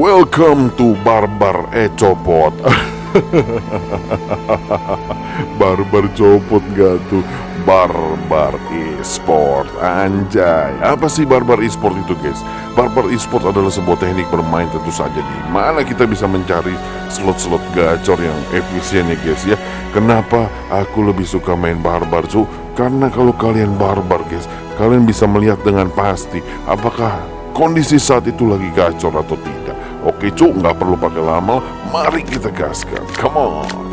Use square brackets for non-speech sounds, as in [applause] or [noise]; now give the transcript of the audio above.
Welcome to Barbar Ecopot. [laughs] Barbar copot gak tuh? Barbar Esport Anjay. Apa sih Barbar Esport itu guys? Barbar Esport adalah sebuah teknik bermain tentu saja di mana kita bisa mencari slot-slot gacor yang efisien ya guys ya. Kenapa aku lebih suka main Barbar cu? Karena kalau kalian Barbar guys Kalian bisa melihat dengan pasti Apakah kondisi saat itu lagi gacor atau tidak Oke cuk, nggak perlu pakai lama, mari kita gaskan. Come on.